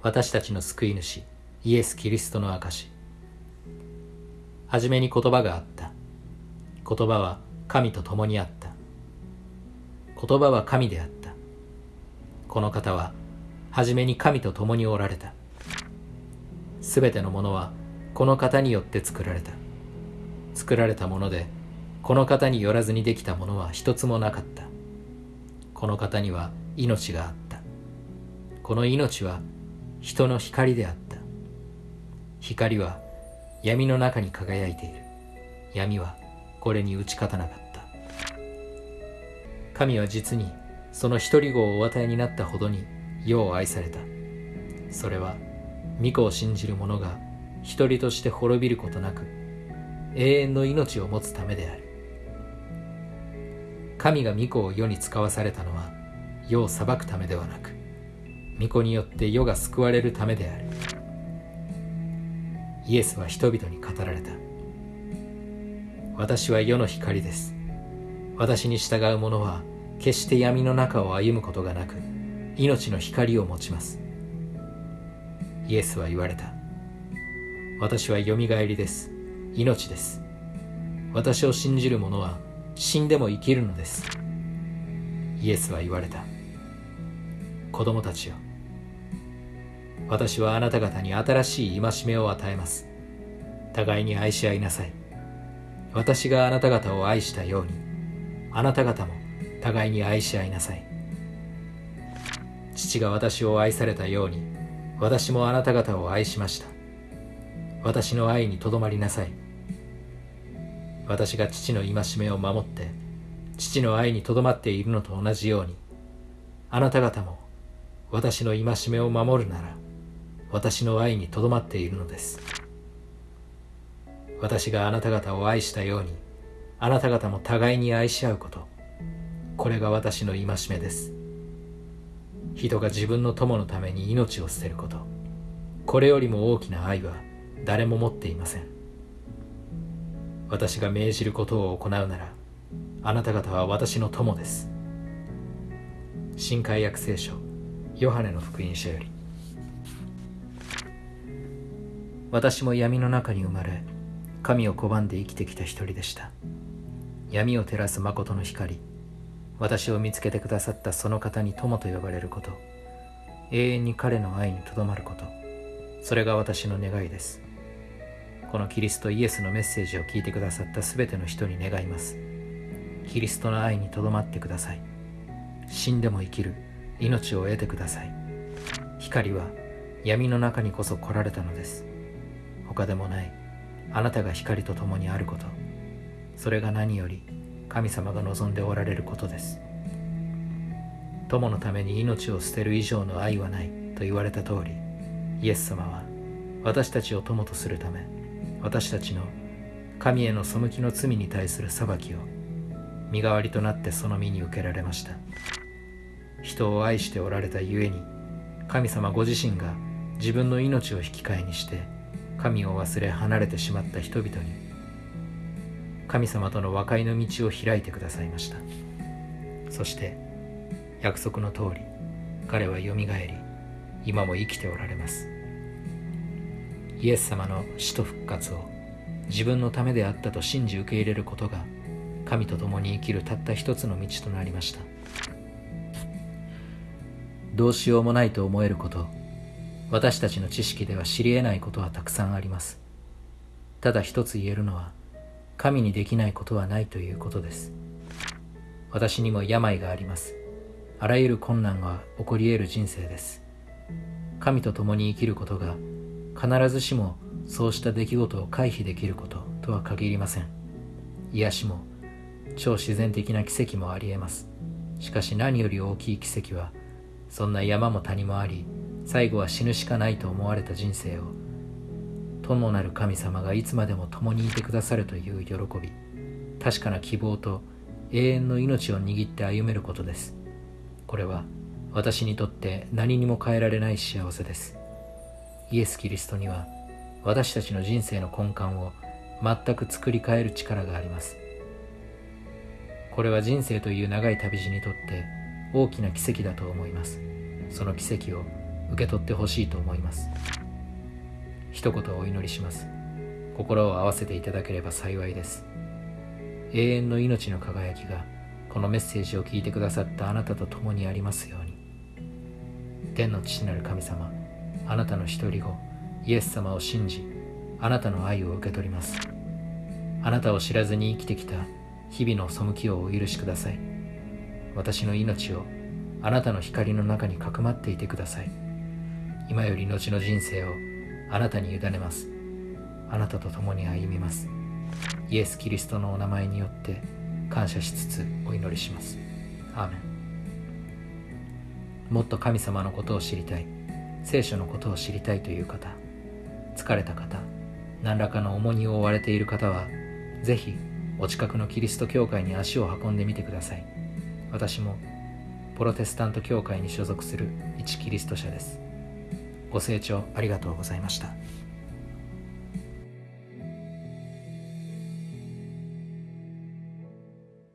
私たちの救い主イエス・キリストの証はじめに言葉があった。言葉は神と共にあった。言葉は神であった。この方ははじめに神と共におられた。すべてのものはこの方によって作られた。作られたものでこの方によらずにできたものは一つもなかった。この方には命があった。この命は人の光であった。光は闇の中に輝いている。闇はこれに打ち勝たなかった。神は実にその一人子をお与えになったほどに世を愛された。それは御子を信じる者が一人として滅びることなく永遠の命を持つためである。神が御子を世に使わされたのは世を裁くためではなく御子によって世が救われるためである。イエスは人々に語られた。私は世の光です。私に従う者は決して闇の中を歩むことがなく命の光を持ちます。イエスは言われた。私はよみがえりです。命です。私を信じる者は死んでも生きるのです。イエスは言われた。子供たちよ。私はあなた方に新しい戒めを与えます。互いに愛し合いなさい。私があなた方を愛したようにあなた方も互いに愛し合いなさい。父が私を愛されたように私もあなた方を愛しました。私の愛にとどまりなさい。私が父の戒めを守って父の愛にとどまっているのと同じようにあなた方も私の戒めを守るなら私の愛にとどまっているのです。私があなた方を愛したようにあなた方も互いに愛し合うこと。これが私の戒めです。人が自分の友のために命を捨てること。これよりも大きな愛は誰も持っていません。私が命じることを行うならあなた方は私の友です。新海約聖書ヨハネの福音書より。私も闇の中に生まれ神を拒んで生きてきた一人でした。闇を照らす誠の光私を見つけてくださったその方に友と呼ばれること永遠に彼の愛にとどまることそれが私の願いです。このキリストイエスのメッセージを聞いてくださったすべての人に願います。キリストの愛にとどまってください。死んでも生きる。命を得てください。光は闇の中にこそ来られたのです。他でもない。あなたが光と共にあること。それが何より神様が望んでおられることです。友のために命を捨てる以上の愛はないと言われた通りイエス様は私たちを友とするため私たちの神への背きの罪に対する裁きを身代わりとなってその身に受けられました。人を愛しておられたゆえに神様ご自身が自分の命を引き換えにして神を忘れ離れてしまった人々に神様との和解の道を開いてくださいました。そして約束の通り彼はよみがえり今も生きておられます。イエス様の死と復活を自分のためであったと信じ受け入れることが神と共に生きるたった一つの道となりました。どうしようもないと思えること私たちの知識では知り得ないことはたくさんありますただ一つ言えるのは神にできないことはないということです。私にも病があります。あらゆる困難が起こり得る人生です。神と共に生きることが必ずしもそうした出来事を回避できることとは限りません。癒しも超自然的な奇跡もあり得ます。しかし何より大きい奇跡はそんな山も谷もあり最後は死ぬしかないと思われた人生を友なる神様がいつまでも共にいてくださるという喜び確かな希望と永遠の命を握って歩めることです。これは私にとって何にも変えられない幸せです。イエス・キリストには私たちの人生の根幹を全く作り変える力があります。これは人生という長い旅路にとって大きな奇跡だと思います。その奇跡を受け取ってほしいと思います。一言お祈りします。心を合わせていただければ幸いです。永遠の命の輝きがこのメッセージを聞いてくださったあなたと共にありますように。天の父なる神様あなたの一人子イエス様を信じあなたの愛を受け取ります。あなたを知らずに生きてきた日々の背きをお許しください。私の命をあなたの光の中にかくまっていてください。今より後の人生をあなたに委ねます。あなたと共に歩みます。イエス・キリストのお名前によって感謝しつつお祈りします。アーメン。もっと神様のことを知りたい。聖書のことを知りたいという方。疲れた方。何らかの重荷を負われている方はぜひお近くのキリスト教会に足を運んでみてください。私もプロテスタント教会に所属する一キリスト者です。ご清聴ありがとうございました。